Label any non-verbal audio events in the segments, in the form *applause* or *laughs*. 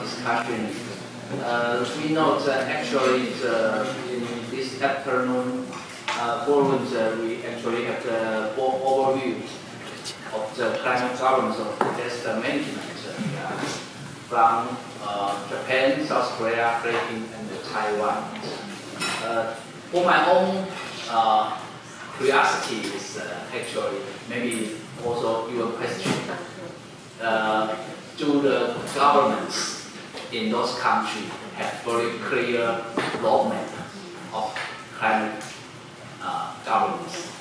discussion. Uh, we note that actually the, in this afternoon uh, forums, uh, we actually have the overview of the climate governance of disaster management uh, from uh, Japan, South Korea, Philippines, and Taiwan. Uh, for my own uh, curiosity is uh, actually maybe also your question. Uh, do the governments in those countries have very clear roadmap of climate uh, governance?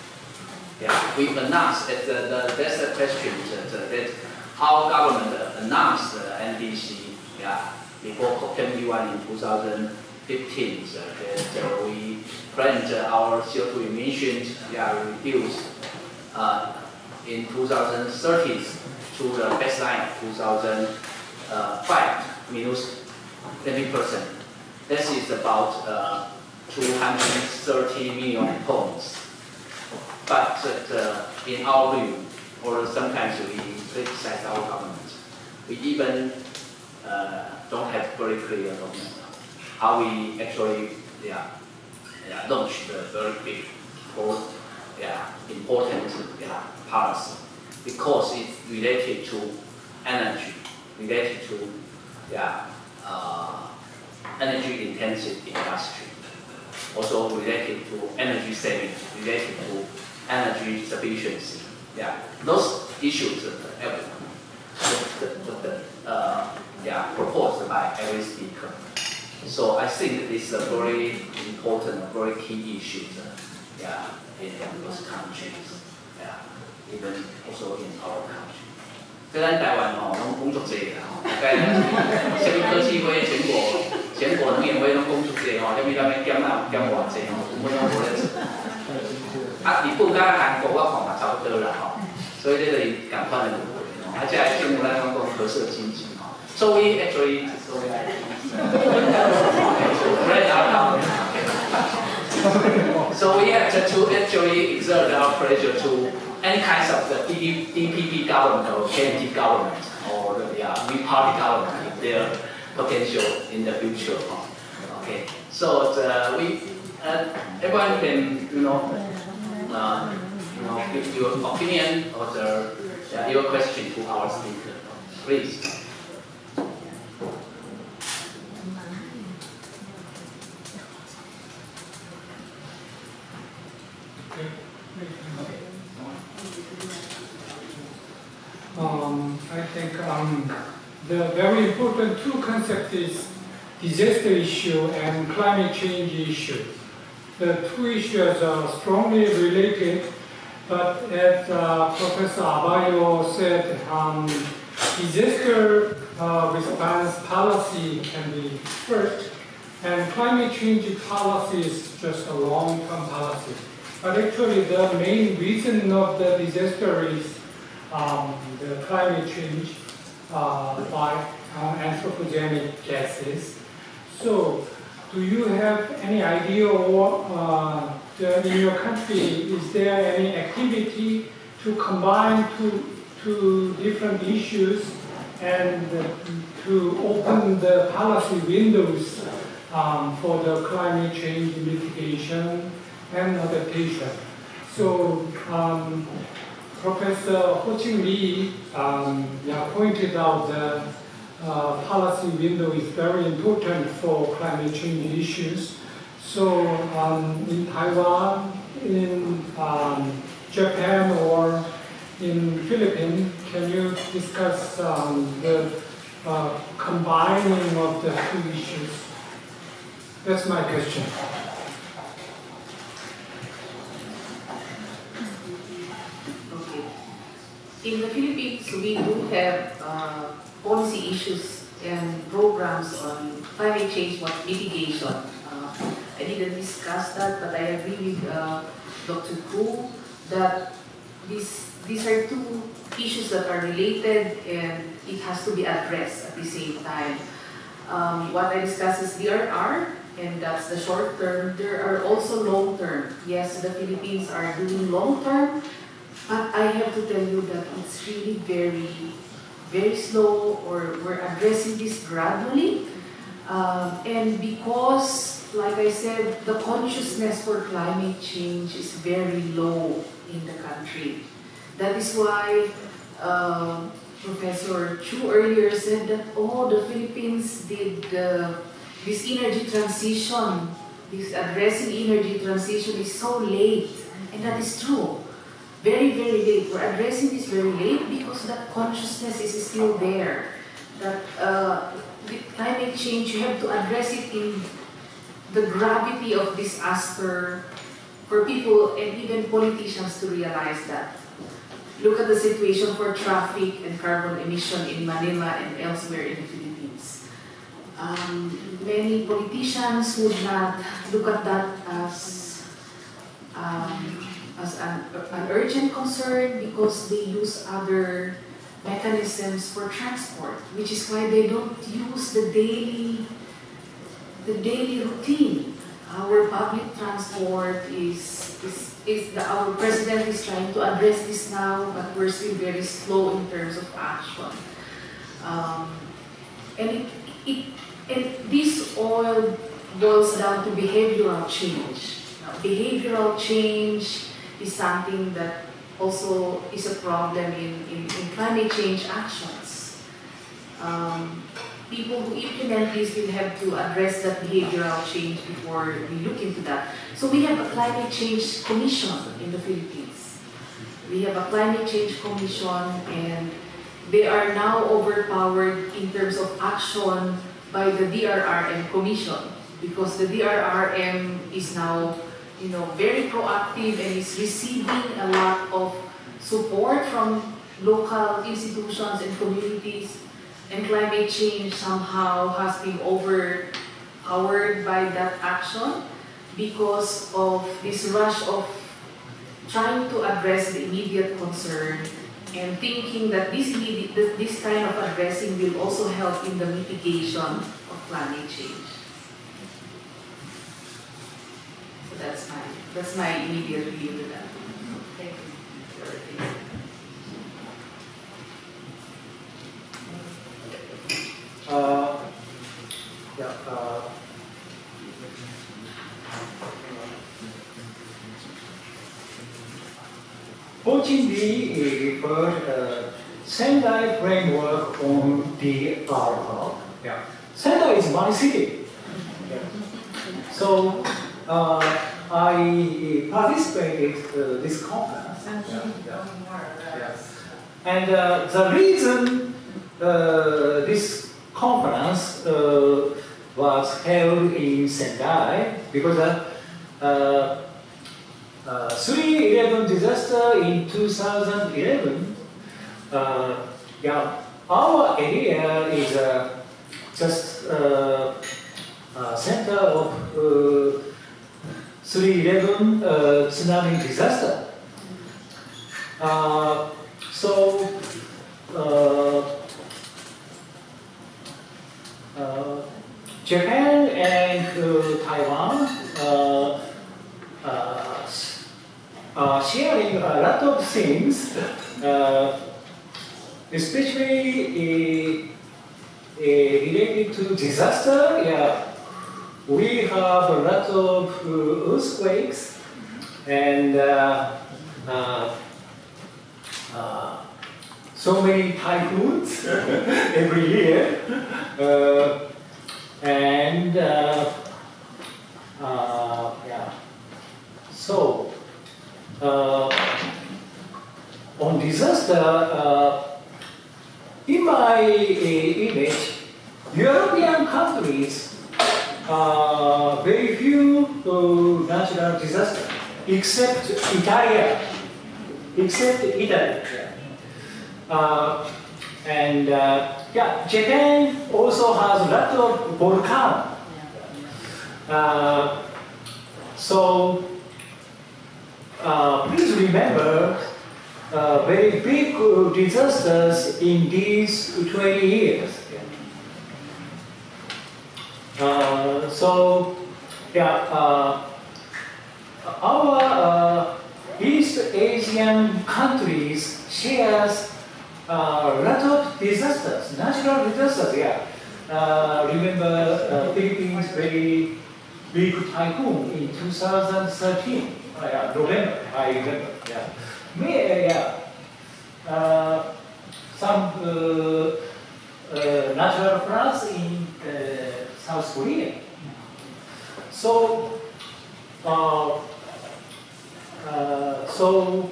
Yeah, we announced that the, the, that's the question that, that how government announced the NDC yeah, before COP21 in 2015 so that we planned our CO2 emissions yeah, reduced uh, in 2030 to the baseline of 2005 minus 20 percent. This is about uh, 230 million pounds. But uh, in our view, or sometimes we criticize our government, we even uh, don't have very clear document how we actually yeah, yeah, launch the very big or yeah, important yeah, policy because it's related to energy, related to yeah, uh, energy intensive industry, also related to energy saving, related to energy sufficiency. Yeah, those issues uh, the, the, the, uh, yeah, proposed by every speaker. So I think this is a very important, very key issue yeah, in those countries. Yeah, even also in our country. 虽然台湾吼拢工作者啦，吼，大概什么科技会、全国、全国能源会拢工作者吼，什么咱们减啊减偌济吼，我拢无咧做。啊，日本甲韩国我看嘛差不多啦吼，所以这个赶快的。啊，即係政府咧講個可設經濟吼。So we actually so we have to actually exert our pressure to any kinds of the DPP government or KMT government or the yeah, party government their potential in the future. Okay, so the, we uh, everyone can you know uh, you know give your opinion or the yeah, your question to our speaker, please. Um, I think um, the very important two concepts is disaster issue and climate change issue. The two issues are strongly related, but as uh, Professor Abayo said, um, disaster uh, response policy can be first, and climate change policy is just a long-term policy. But actually the main reason of the disaster is um, the climate change by uh, anthropogenic gases. So do you have any idea or uh, the, in your country, is there any activity to combine two, two different issues and to open the policy windows um, for the climate change mitigation and adaptation. So um, Professor Ho Ching Lee um, yeah, pointed out that uh, policy window is very important for climate change issues. So um, in Taiwan, in um, Japan, or in Philippines, can you discuss um, the uh, combining of the two issues? That's my question. In the Philippines, we do have uh, policy issues and programs on climate change mitigation. Uh, I didn't discuss that, but I agree with uh, Dr. Koo that this, these are two issues that are related and it has to be addressed at the same time. Um, what I discussed is DRR, and that's the short term. There are also long term. Yes, the Philippines are doing long term, but I have to tell you that it's really very, very slow or we're addressing this gradually. Um, and because, like I said, the consciousness for climate change is very low in the country. That is why um Professor Chu earlier said that, oh, the Philippines did uh, this energy transition, this addressing energy transition is so late. And that is true. Very, very late. We're addressing this very late because that consciousness is still there. That uh, the climate change, you have to address it in the gravity of disaster for people and even politicians to realize that. Look at the situation for traffic and carbon emission in Manila and elsewhere in the Philippines. Um, many politicians would not look at that as, um, as an, an urgent concern because they use other mechanisms for transport, which is why they don't use the daily, the daily routine. Our public transport is, is, is the, our president is trying to address this now, but we're still very slow in terms of action. Um, and it, it, and this all boils down to behavioral change. Now, behavioral change is something that also is a problem in, in, in climate change actions. Um, people who implement this will have to address that behavioral change before we look into that. So we have a climate change commission in the Philippines. We have a climate change commission and they are now overpowered in terms of action by the DRRM commission because the DRRM is now you know, very proactive and is receiving a lot of support from local institutions and communities and climate change somehow has been overpowered by that action because of this rush of trying to address the immediate concern and thinking that this, this kind of addressing will also help in the mitigation of climate change. So that's my, that's my immediate view to that. Thank you. Uh, yeah, uh, Fortunately, referred uh, Sendai framework on the article. Yeah. Sendai is one city. Yeah. So uh, I participated uh, this conference. Yeah, yeah, yeah. And uh, the reason uh, this conference uh, was held in Sendai because uh, uh, uh, 311 disaster in 2011, uh, yeah, our area is uh, just uh, uh, center of uh, 311 uh, tsunami disaster. Uh, so, uh, uh, Japan and uh, Taiwan are sharing a lot of things, especially related to disaster. Yeah, we have a lot of uh, earthquakes and uh, uh, so many typhoons *laughs* every year. Uh, and uh, uh, yeah, so on disaster, in my image, European countries uh, very few uh, natural disasters, except Italy, except Italy. Uh, and uh, yeah, Japan also has a lot of volcano. Uh, so please remember very big disasters in these 20 years. Uh, so yeah, uh, our uh, East Asian countries shares uh, lot of disasters, natural disasters, yeah. Uh, remember uh, Philippines very big typhoon in 2013, uh, yeah, November, I remember, yeah. May, yeah. Some natural floods in South Korea. So, uh, uh, so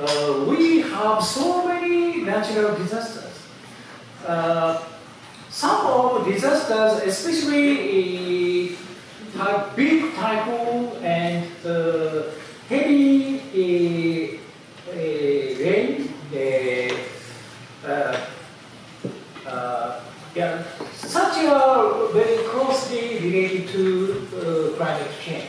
uh, we have so many natural disasters. Uh, some of the disasters, especially uh, big typhoon and uh, heavy uh, uh, rain, uh, uh, uh, yeah, such are very closely related to uh, climate change.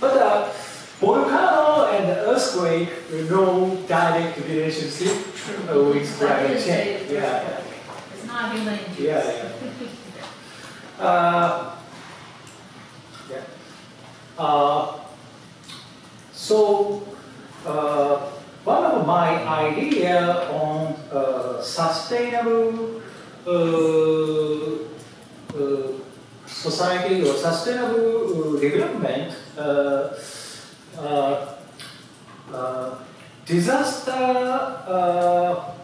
But uh, volcano and earthquake, no direct relationship with climate change. Yeah, yeah. It's not human induced. Yeah, yeah. Uh, yeah. Uh, so, uh, one of my idea on uh, sustainable uh, uh, society or sustainable uh, development, disaster uh,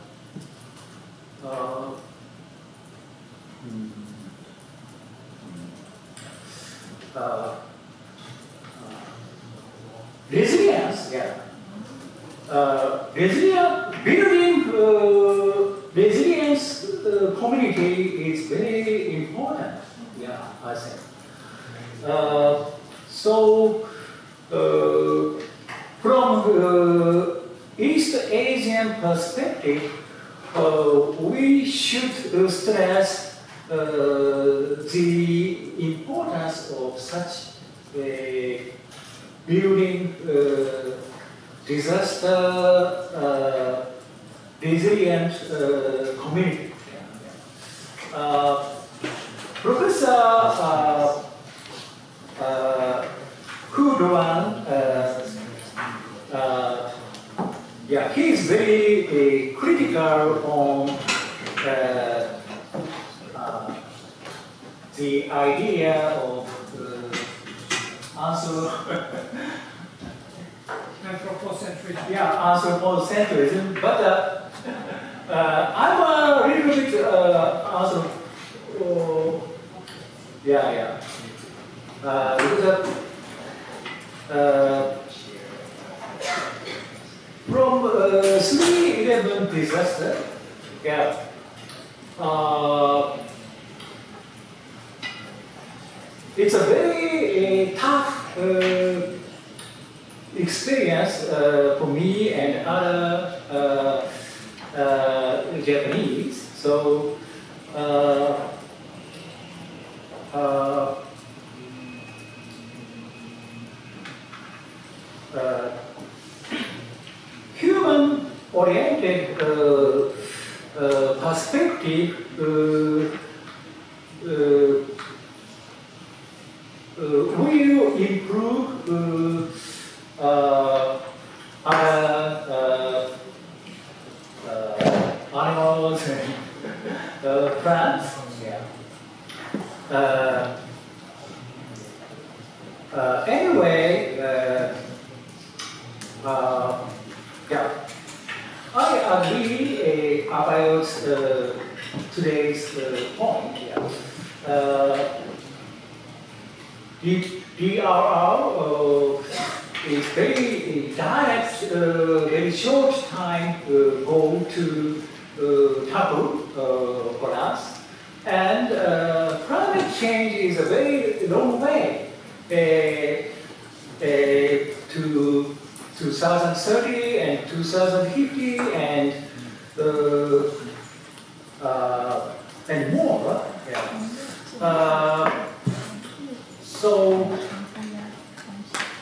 uh, resilient uh, community. Uh, Professor uh, uh, yeah, he is very critical on the idea of uh, answer, *laughs* Anthropocentrism. yeah, anthropocentrism, but uh, *laughs* uh, I'm a little bit uh, also, oh, yeah, yeah, uh, because uh, uh, from uh, 311 disaster, yeah, uh, it's a very uh, tough uh, experience uh, for me and other uh, uh, Japanese. So, uh, uh, uh, human-oriented uh, uh, perspective uh, uh, uh, will improve uh, uh, other uh, uh, animals and uh, plants. Yeah. Uh, uh, anyway, uh, uh, yeah, I agree uh, about uh, today's uh, point. Yeah. Uh, D- DRR uh, is very direct, uh, very short time uh, goal to tackle uh, for us. And uh, climate change is a very long way uh, to 2030 and 2050 and and more. Yeah. So,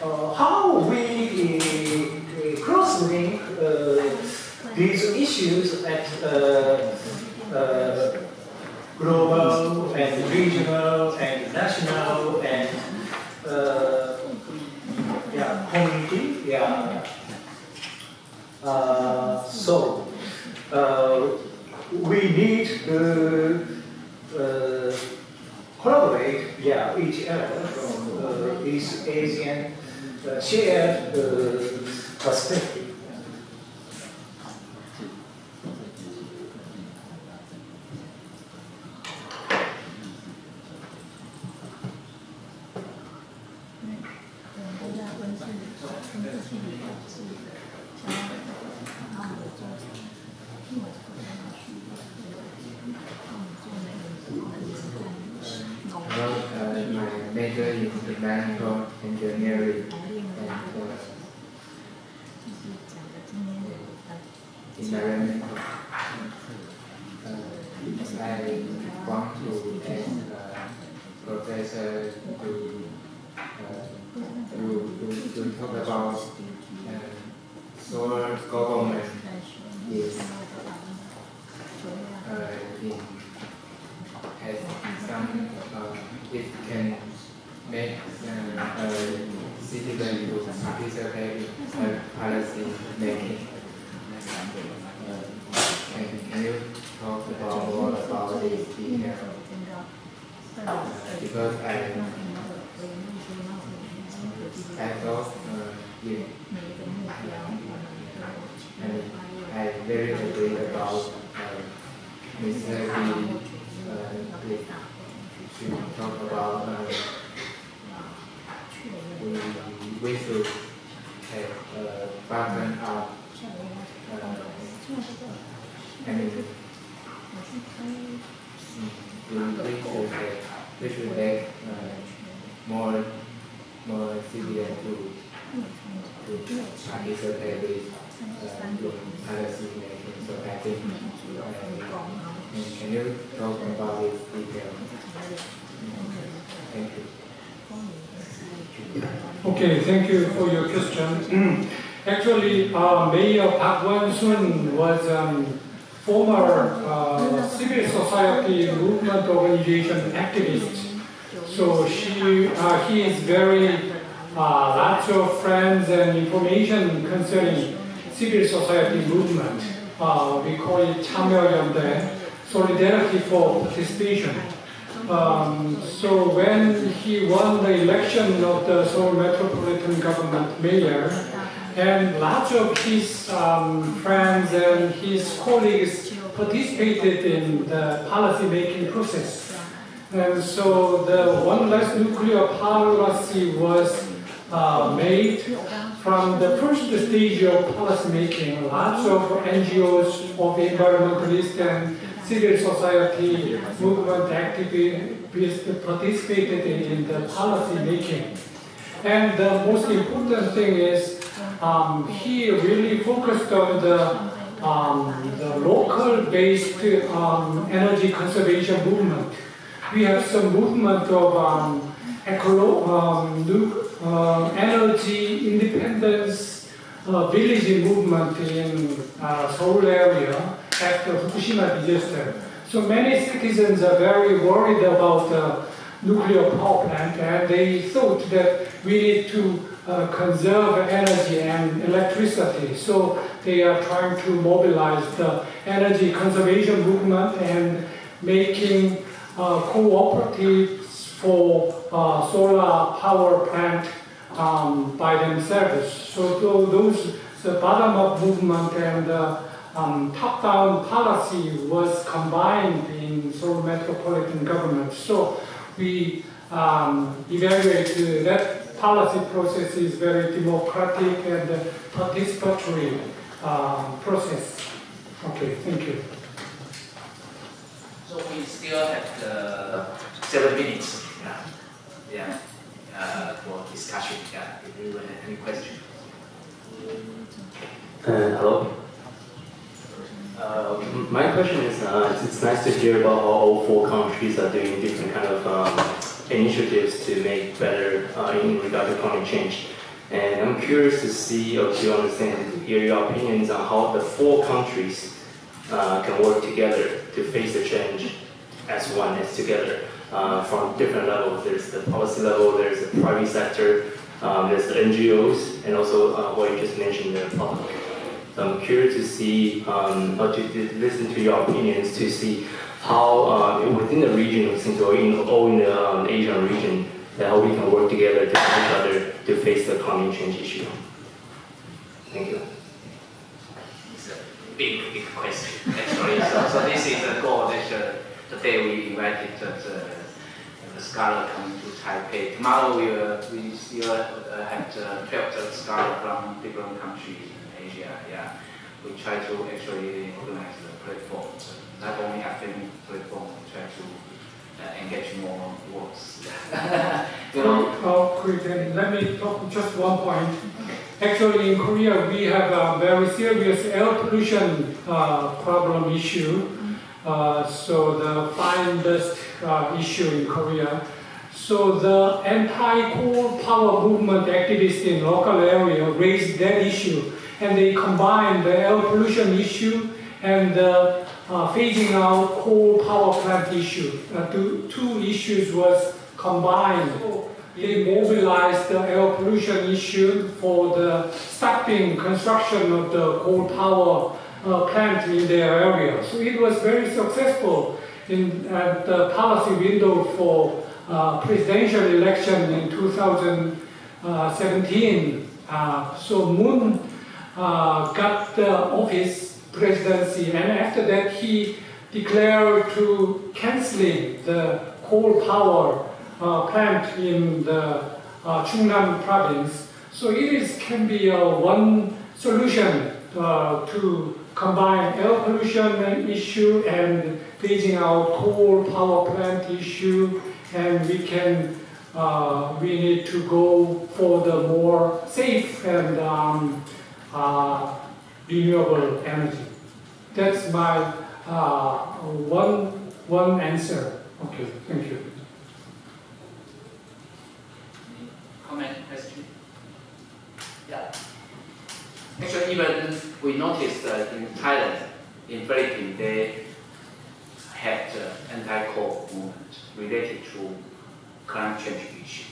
uh, how we uh, cross-link uh, these issues at uh, uh, global and regional and national and uh, yeah, community, yeah. So, we need to collaborate, yeah, each other from East Asian shared perspective. Well, uh, is mechanical engineering and uh, environmental. Uh, I want to ask uh, Professor to, uh, to, to, to talk about uh, solar government is uh, in has some, uh, it can make uh, uh, citizen to participate in uh, policy making. Can, can you talk about more about this detail? Uh, because I, I thought, uh, yeah, and I very agree about uh, Mr. Lee, uh, should talk about uh, we, we should uh, bottom up uh, we, should have we should make uh, more more civilian to to participate with uh, in policy making so I think uh, Can you talk about this detail? Thank you. Okay, thank you for your question. *clears throat* Actually, uh, Mayor Park Won-soon was um, former uh, civil society movement organization activist. So she, uh, he is very uh, lots of friends and information concerning civil society movement. Uh, we call it 참여연대, solidarity for participation. Um, so when he won the election of the Seoul Metropolitan Government mayor, and lots of his um, friends and his colleagues participated in the policy making process. And so the one less nuclear policy was uh, made from the first stage of policy making. Lots of NGOs of environmentalists and civil society movement participated in the policy making. And the most important thing is um, he really focused on the, um, the local-based um, energy conservation movement. We have some movement of uh, energy independence uh, village movement in uh, Seoul area after Fukushima disaster. So many citizens are very worried about the nuclear power plant and they thought that we need to uh, conserve energy and electricity. So they are trying to mobilize the energy conservation movement and making uh, cooperatives for uh, solar power plant um, by themselves. So tho- those, the bottom-up movement and uh, um, top-down policy was combined in Seoul metropolitan government. So we um, evaluate uh, that policy process is very democratic and uh, participatory um, process. Okay, thank you. So we still have uh, seven minutes. Yeah, yeah, uh, for discussion. Yeah, if you have any questions. Uh, hello. Uh, my question is, uh, it's, nice to hear about how all four countries are doing different kind of um, initiatives to make better uh, in regard to climate change. And I'm curious to see or to understand, hear your opinions on how the four countries uh, can work together to face the change as one, as together, uh, from different levels. There's the policy level, there's the private sector, um, there's the NGOs, and also uh, what you just mentioned, the public. So I'm curious to see, um, or to, to listen to your opinions to see how uh, within the region, since we're in, all in the um, Asian region, how we can work together to each other to face the climate change issue. Thank you. It's a big, big question, actually. So, so this is a goal that uh, today we invited the, the scholar coming to Taipei. Tomorrow we, uh, we still uh, have uh, 12 scholars from different countries Asia. Yeah, we try to actually organize the platform, so not only academic platform, we try to uh, engage more works. *laughs* you know, Oh, then let me talk just one point. Actually, in Korea, we have a very serious air pollution uh, problem issue. Uh, so the fine dust uh, issue in Korea. So the anti-coal power movement activists in local area raised that issue, and they combined the air pollution issue and the uh, phasing out coal power plant issue. Uh, two, two issues was combined. They mobilized the air pollution issue for the stopping construction of the coal power uh, plant in their area. So it was very successful in the policy window for uh, presidential election in 2017. Uh, so Moon uh, got the office presidency, and after that he declared to canceling the coal power uh, plant in the uh, Chungnam province. So it is can be a one solution uh, to combine air pollution issue and phasing out coal power plant issue, and we can uh, we need to go for the more safe and um, uh, renewable energy. That's my uh, one one answer. Okay, thank you. comment, question? Yeah. Actually, even we noticed uh, in Thailand, in Philippines, they had uh, anti-coal movement related to climate change issue.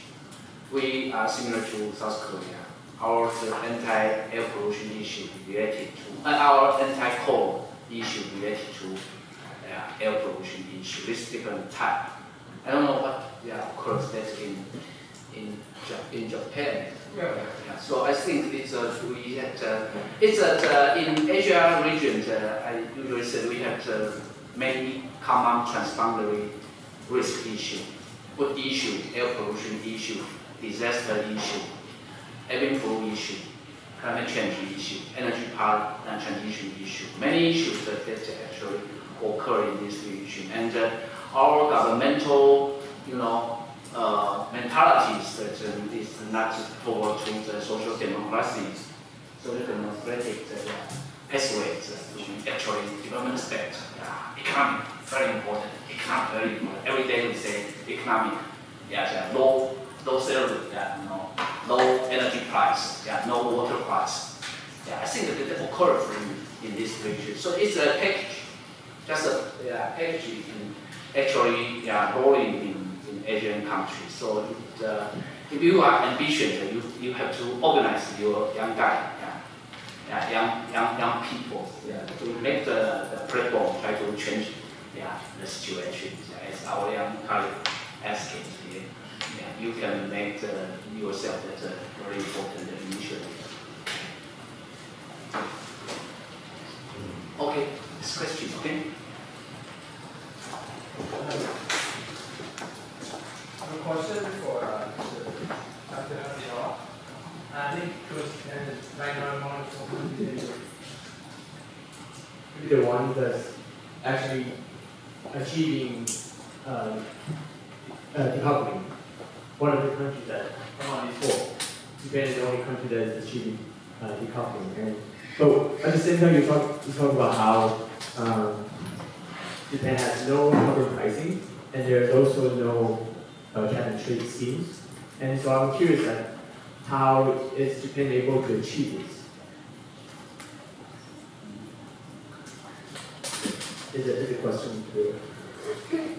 We are similar to South Korea. Our uh, anti-air pollution issue related to, uh, our anti-coal issue related to uh, air pollution issue. This different type. I don't know what, yeah, of course, that's in in, in Japan. Yeah. Yeah, so I think it's a, we had, uh, it's uh, in Asia region, uh, I usually say we have uh, many common transboundary risk issue, food issue, air pollution issue, disaster issue, flu issue, climate change issue, energy power and transition issue. Many issues that, actually occur in this region. And uh, our governmental, you know, uh, mentalities that is not forward to the social democracy, social democratic uh, pathways to actually development state. Yeah, economic, very important. Economic, very important. Every day we say economic. Yeah, yeah, low, low salary. Yeah, you know, low energy price. Yeah, no water price. Yeah, I think that that occurs in, in this region. So it's a package, just a yeah, package actually yeah, rolling in in Asian countries. So it, uh, if you are ambitious, you, you have to organize your young guy, yeah, yeah, young, young, young people yeah, to make the, the platform, try to change yeah, the situation. Yeah, as our young colleague asking yeah, you can make the, yourself as a very important initiative. Mm. Okay, this question, okay? A question for uh, Dr. Abdullah. I think because uh, right now I'm on the one that's actually achieving uh, uh, decoupling. One of the countries that I'm on is four. Japan is the only country that is achieving uh, decoupling. And time, you talk you talk about how um, Japan has no carbon pricing, and there's also no uh, cap and trade schemes. And so I'm curious that how is Japan able to achieve this? Is a, a question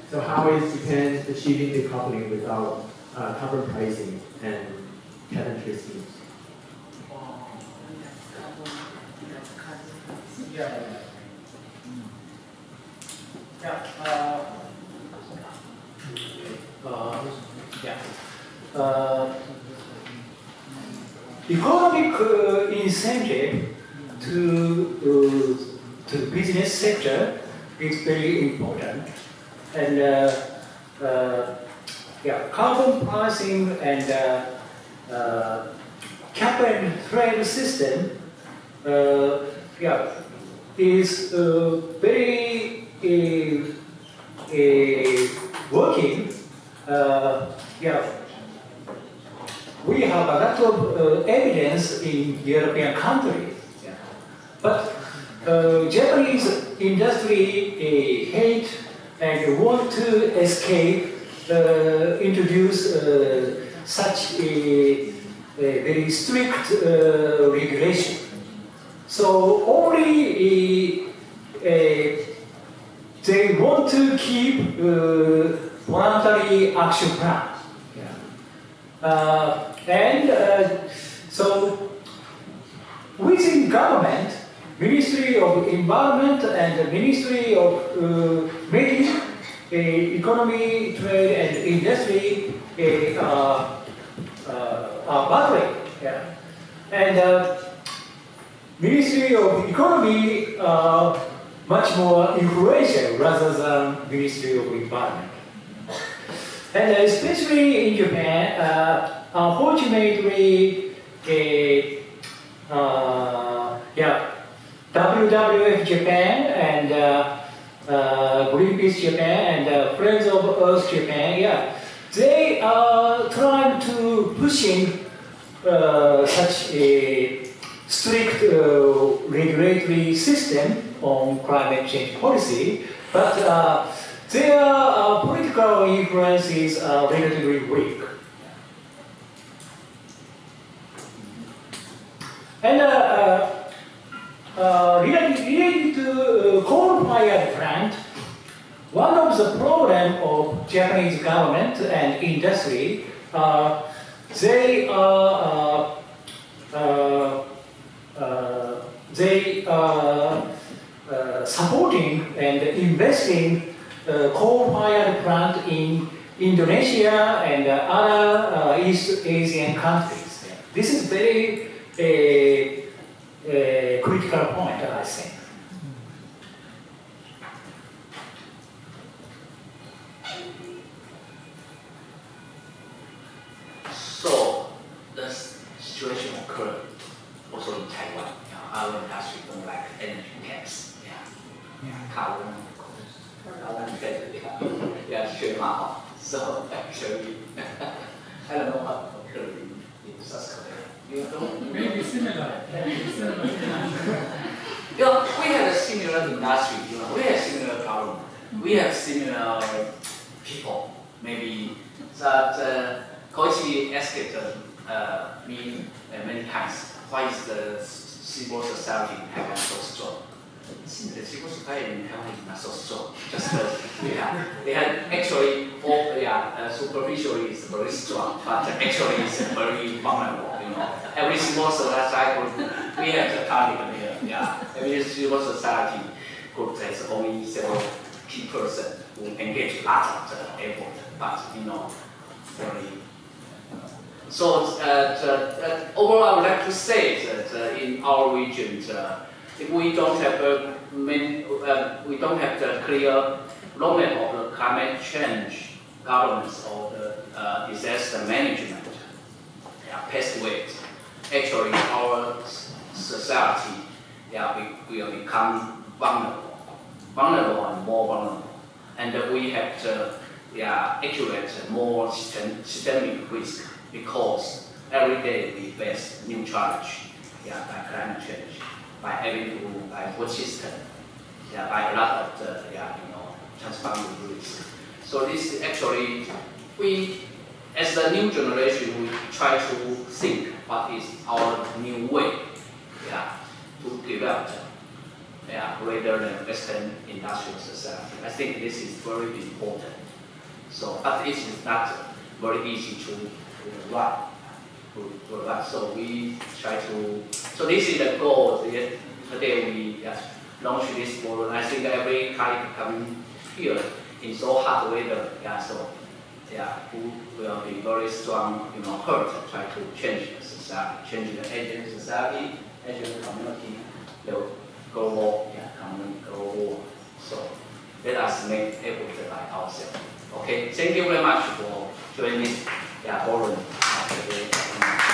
So how is Japan achieving decoupling without uh, carbon pricing and cap and trade schemes? Yeah. Yeah. Uh, uh, yeah. Uh, economic uh, incentive to to the business sector is very important, and uh, uh, yeah, carbon pricing and uh, cap and trade system, yeah, is uh, very uh, uh, working. Uh, yeah, we have a lot of evidence in European countries, yeah. but Japanese industry hate and want to escape, introduce such a, a very strict regulation. So only uh, they want to keep uh, voluntary action plan. Uh, and so within government, Ministry of Environment and the Ministry of uh, Making uh, Economy, Trade and Industry uh, uh, are battling. Yeah. And uh, Ministry of Economy uh, much more influential rather than Ministry of Environment. And especially in Japan, uh, unfortunately, uh, uh, yeah, WWF Japan and uh, uh, Greenpeace Japan and uh, Friends of Earth Japan, yeah, they are trying to pushing uh, such a strict uh, regulatory system on climate change policy, but uh, their uh, political influences are relatively weak. And uh, uh, uh, related, related to coal-fired plant, one of the problem of Japanese government and industry, they are they are uh, supporting and investing uh, coal-fired plant in Indonesia and uh, other uh, East Asian countries. This is very a, a critical point, I think. Similar industry, you know, we have similar problem. We have similar people. Maybe that uh, Koichi asked uh, uh, me uh, many times, why is the civil society in Taiwan so strong? The civil society in Taiwan is not so strong. Just uh, they had actually all yeah, uh, superficially is very strong, but actually it's very vulnerable. You know, every civil society we have the target here. Yeah, every civil society group has only several key person who engage lots of the effort, but you know, very. So uh, the, uh, overall, I would like to say that uh, in our region, uh, if we don't have a main, uh, we don't have the clear roadmap of the climate change governance or the uh, disaster management, yeah, past ways. Actually, our society, yeah, we will become vulnerable, vulnerable and more vulnerable, and we have to, yeah, accurate more system, systemic risk because every day we face new challenge, yeah, by climate change, by having to by food system, yeah, by a lot of the, yeah, you know, transforming risk. So this is actually, we, as the new generation, we try to think what is our new way, yeah, to develop, yeah, rather than Western industrial society. I think this is very important. So, but it is not very easy to uh, run. To. So we try to. So this is the goal. Today we yes, launch this forum. I think every colleague coming here in so hard weather, yeah, so yeah, who will be very strong, you know, hurt, try to change the society, change the Asian society, Asian community, the Go walk, yeah. Come economic go walk. So let us make everything by ourselves. Okay, thank you very much for joining Yeah, the forum.